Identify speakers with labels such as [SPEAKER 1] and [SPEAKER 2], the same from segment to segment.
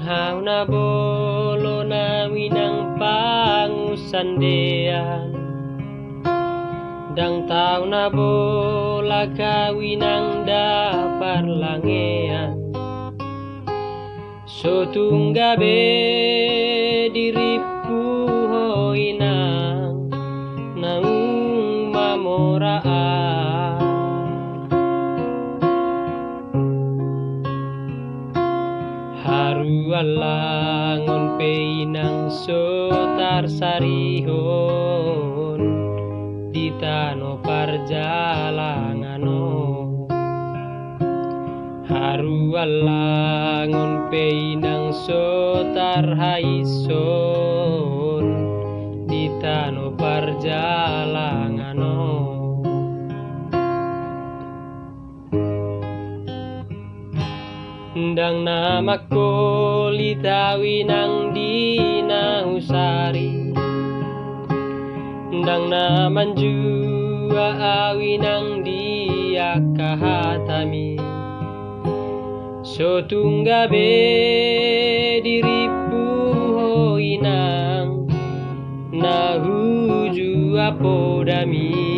[SPEAKER 1] hau na bolo na winang pangusandean Dang tau na bola kawinang dapar langean. So tunggabe diripu hoinang. Naung mamoraan Haru alangon peinang sotar sarihon di tano parjalangano Haru alangon peinang sotar haison Ndang namaku litawi nang dinahusari Ndang naman jua awi nang dia kahatami. So tunggabe diripu hoinang Nahuju apodami Holan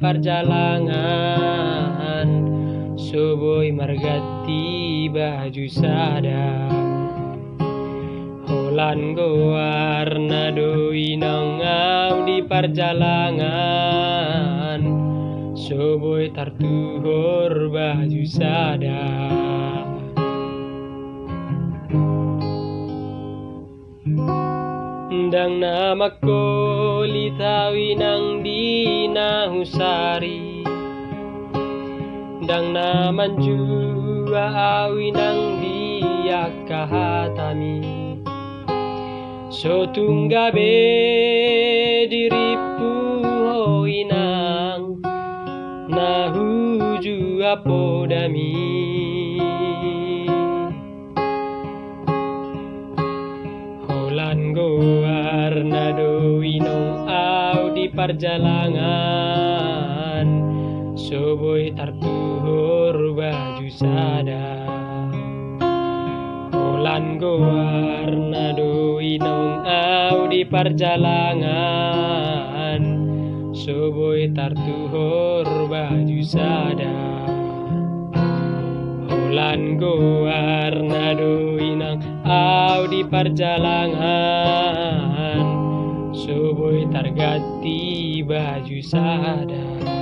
[SPEAKER 1] perjalangan. Soboy margati baju sadar Holan gowarna doinang au di perjalangan. Soboy tartuhor baju sadar Ndang namaku litawi nang dinahusari Ndang naman jua awi nang dia kahatami. So tunggabe diripu hoinang Nahuju apodami Holan perjalangan. Soboy tartuhor baju sadar Holan gowarna doinong au di perjalangan. Soboy tartuhor baju sadar Holan gowarna doinang au di perjalangan Targati baju sadar